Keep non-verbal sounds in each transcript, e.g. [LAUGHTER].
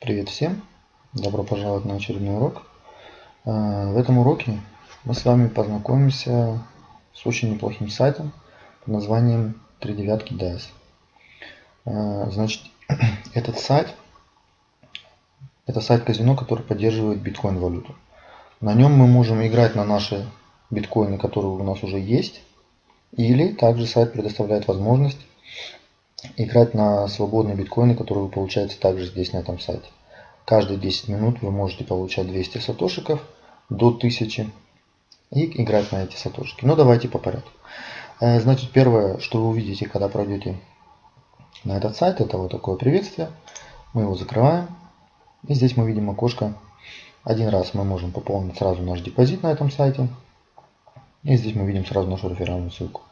Привет всем! Добро пожаловать на очередной урок. А, в этом уроке мы с вами познакомимся с очень неплохим сайтом под названием 39 DAS. А, значит, [CLEARS THROAT] этот сайт это сайт казино, который поддерживает биткоин валюту. На нем мы можем играть на наши биткоины, которые у нас уже есть. Или также сайт предоставляет возможность играть на свободные биткоины, которые вы получаете также здесь на этом сайте. Каждые 10 минут вы можете получать 200 сатошиков до 1000 и играть на эти сатошики. Но ну, давайте по порядку. Э, значит, первое, что вы увидите, когда пройдете на этот сайт, это вот такое приветствие. Мы его закрываем. И здесь мы видим окошко. Один раз мы можем пополнить сразу наш депозит на этом сайте. И здесь мы видим сразу нашу реферальную ссылку.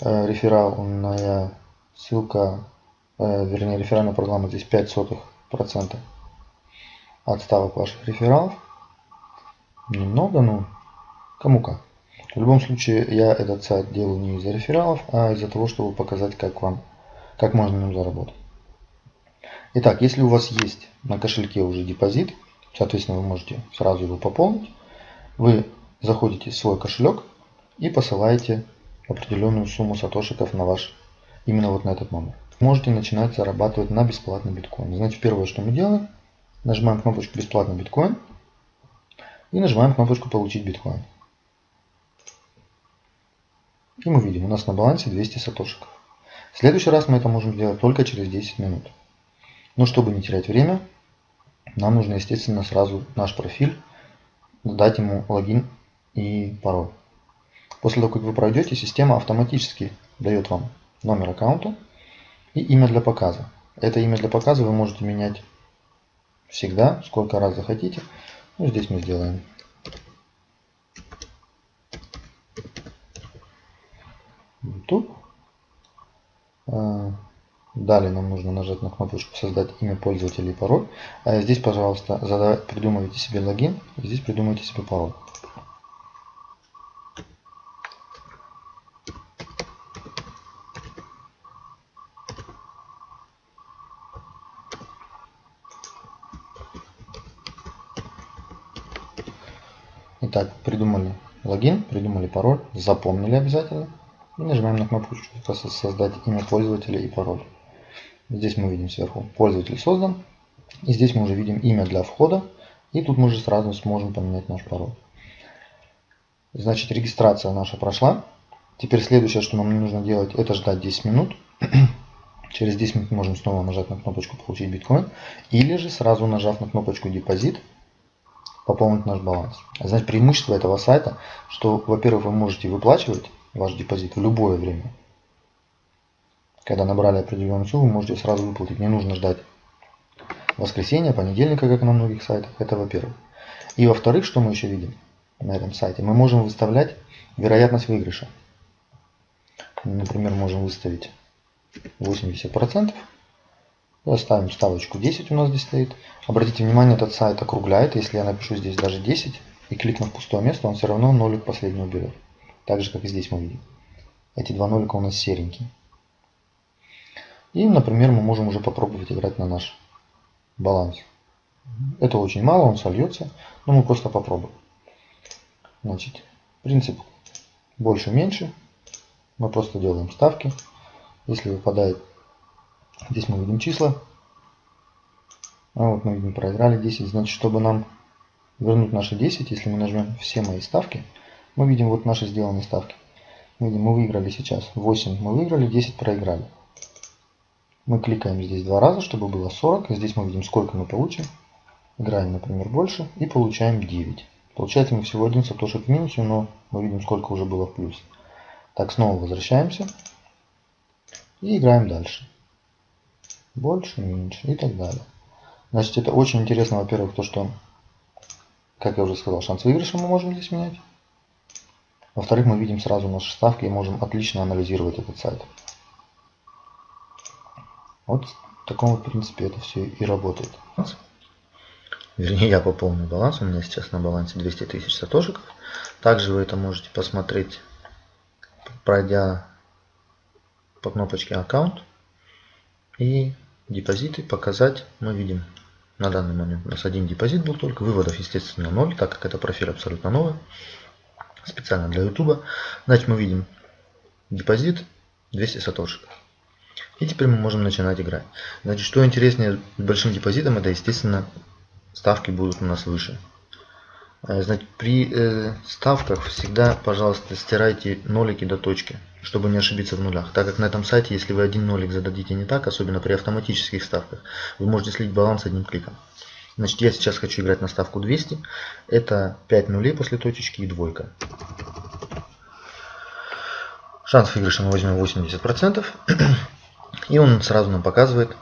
Э, реферальная Ссылка, э, вернее реферальная программа здесь 5 сотых процента от ставок ваших рефералов. Немного, но кому как. В любом случае я этот сайт делаю не из-за рефералов, а из-за того, чтобы показать, как вам, как можно на нем заработать. Итак, если у вас есть на кошельке уже депозит, соответственно, вы можете сразу его пополнить. Вы заходите в свой кошелек и посылаете определенную сумму сатошиков на ваш именно вот на этот номер. Можете начинать зарабатывать на бесплатный биткоин. Значит, первое, что мы делаем, нажимаем кнопочку бесплатный биткоин и нажимаем кнопочку получить биткоин. И мы видим, у нас на балансе 200 сатошиков. В следующий раз мы это можем сделать только через 10 минут. Но чтобы не терять время, нам нужно, естественно, сразу наш профиль, дать ему логин и пароль. После того, как вы пройдете, система автоматически дает вам номер аккаунта и имя для показа. Это имя для показа вы можете менять всегда, сколько раз захотите. Ну, здесь мы сделаем YouTube. А, далее нам нужно нажать на кнопочку «Создать имя пользователя и пароль». А здесь, пожалуйста, придумывайте себе логин, здесь придумайте себе пароль. Итак, придумали логин, придумали пароль, запомнили обязательно. И нажимаем на кнопку «Создать имя пользователя и пароль». Здесь мы видим сверху «Пользователь создан». И здесь мы уже видим имя для входа. И тут мы уже сразу сможем поменять наш пароль. Значит, регистрация наша прошла. Теперь следующее, что нам нужно делать, это ждать 10 минут. [CLEARS THROAT] Через 10 минут можем снова нажать на кнопочку «Получить биткоин». Или же сразу нажав на кнопочку «Депозит», пополнить наш баланс. Значит, преимущество этого сайта, что, во-первых, вы можете выплачивать ваш депозит в любое время. Когда набрали определенную сумму, вы можете сразу выплатить. Не нужно ждать воскресенья, понедельника, как на многих сайтах. Это во-первых. И во-вторых, что мы еще видим на этом сайте? Мы можем выставлять вероятность выигрыша. Например, можем выставить 80%. Ставим ставочку 10 у нас здесь стоит. Обратите внимание, этот сайт округляет. Если я напишу здесь даже 10 и кликну в пустое место, он все равно нолик последний уберет. Так же, как и здесь мы видим. Эти два нолика у нас серенькие. И, например, мы можем уже попробовать играть на наш баланс. Это очень мало, он сольется, но мы просто попробуем. Значит, принцип больше-меньше. Мы просто делаем ставки. Если выпадает Здесь мы видим числа. А вот мы видим, проиграли 10. Значит, чтобы нам вернуть наши 10, если мы нажмем все мои ставки, мы видим вот наши сделанные ставки. Мы видим, мы выиграли сейчас 8, мы выиграли, 10 проиграли. Мы кликаем здесь два раза, чтобы было 40. Здесь мы видим, сколько мы получим. Играем, например, больше и получаем 9. Получается мы всего один сатошек в минусе, но мы видим, сколько уже было в плюсе. Так, снова возвращаемся и играем дальше больше, меньше и так далее. Значит, это очень интересно, во-первых, то, что, как я уже сказал, шанс выигрыша мы можем здесь менять. Во-вторых, мы видим сразу наши ставки и можем отлично анализировать этот сайт. Вот в таком вот принципе это все и работает. Вернее, я пополню баланс. У меня сейчас на балансе 200 тысяч сатошиков. Также вы это можете посмотреть, пройдя по кнопочке аккаунт и депозиты показать мы видим На данный момент у нас один депозит был только. Выводов, естественно, 0, так как это профиль абсолютно новый. Специально для YouTube. Значит, мы видим депозит 200 сатошек. И теперь мы можем начинать играть. Значит, что интереснее с большим депозитом, это, естественно, ставки будут у нас выше. Э, значит, при э, ставках всегда, пожалуйста, стирайте нолики до точки, чтобы не ошибиться в нулях. Так как на этом сайте, если вы один нолик зададите не так, особенно при автоматических ставках, вы можете слить баланс одним кликом. Значит, я сейчас хочу играть на ставку 200. Это 5 нулей после точечки и двойка. Шанс выигрыша мы возьмем 80%. [CLEARS THROAT] И он сразу нам показывает,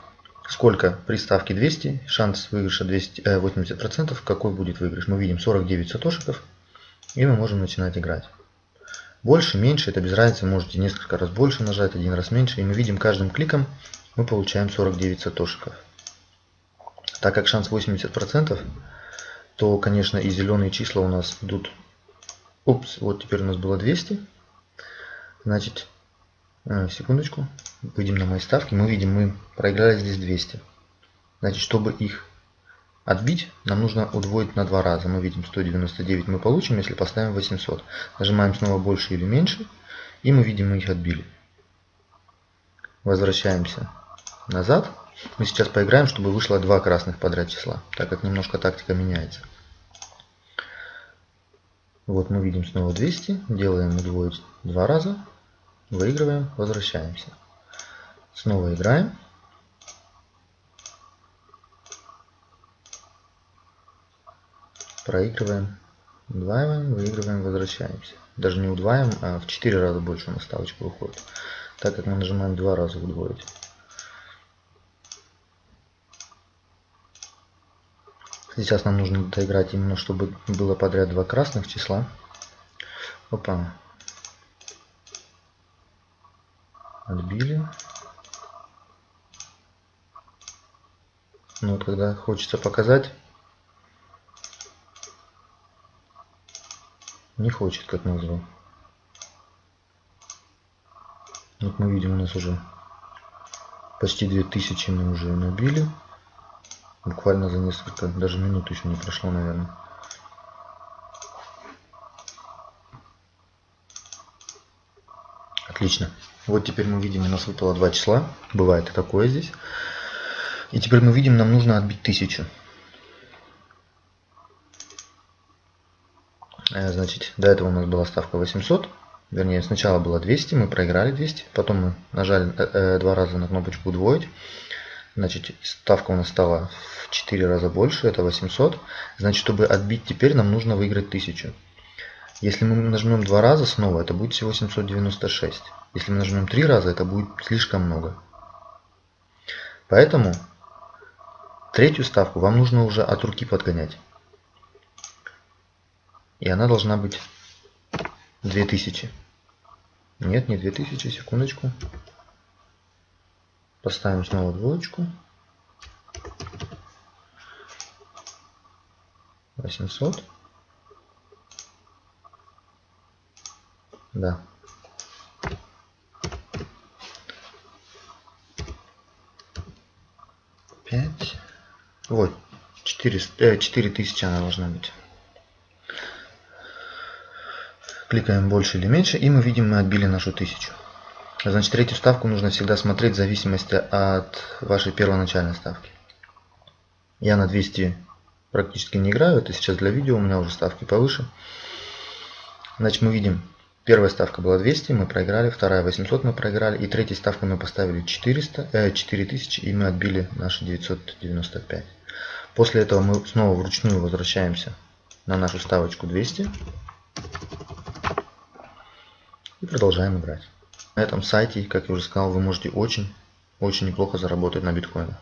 сколько при ставке 200, шанс выигрыша 200, э, 80%, какой будет выигрыш. Мы видим 49 сатошиков, и мы можем начинать играть. Больше, меньше, это без разницы, можете несколько раз больше нажать, один раз меньше, и мы видим каждым кликом мы получаем 49 сатошиков. Так как шанс 80%, то, конечно, и зеленые числа у нас идут... Упс, вот теперь у нас было 200. Значит, э, секундочку, выйдем на мои ставки, мы видим, мы проиграли здесь 200. Значит, чтобы их отбить, нам нужно удвоить на два раза. Мы видим 199 мы получим, если поставим 800. Нажимаем снова больше или меньше, и мы видим, мы их отбили. Возвращаемся назад. Мы сейчас поиграем, чтобы вышло два красных подряд числа, так как немножко тактика меняется. Вот мы видим снова 200, делаем удвоить два раза, выигрываем, возвращаемся. Снова играем. Проигрываем, удваиваем, выигрываем, возвращаемся. Даже не удваиваем, а в 4 раза больше у нас ставочка выходит. Так как мы нажимаем два раза удвоить. Сейчас нам нужно доиграть именно, чтобы было подряд два красных числа. Опа. Отбили. Но вот когда хочется показать, не хочет, как назвал. Вот мы видим, у нас уже почти 2000 мы уже набили. Буквально за несколько, даже минут еще не прошло, наверное. Отлично. Вот теперь мы видим, у нас выпало два числа. Бывает и такое здесь. И теперь мы видим, нам нужно отбить 1000. Значит, до этого у нас была ставка 800. Вернее, сначала было 200, мы проиграли 200. Потом мы нажали э, э, два раза на кнопочку удвоить. Значит, ставка у нас стала в 4 раза больше, это 800. Значит, чтобы отбить теперь, нам нужно выиграть 1000. Если мы нажмем два раза снова, это будет всего 796. Если мы нажмем три раза, это будет слишком много. Поэтому Третью ставку вам нужно уже от руки подгонять. И она должна быть 2000. Нет, не 2000, секундочку. Поставим снова двоечку. 800. Да. Пять. Вот, 400, э, 4000 она должна быть. Кликаем больше или меньше, и мы видим, мы отбили нашу 1000. Значит, третью ставку нужно всегда смотреть в зависимости от вашей первоначальной ставки. Я на 200 практически не играю, это сейчас для видео, у меня уже ставки повыше. Значит, мы видим, первая ставка была 200, мы проиграли, вторая 800 мы проиграли, и третьей ставкой мы поставили 400, э, 4000, и мы отбили наши 995. После этого мы снова вручную возвращаемся на нашу ставочку 200 и продолжаем играть. На этом сайте, как я уже сказал, вы можете очень, очень неплохо заработать на биткоинах.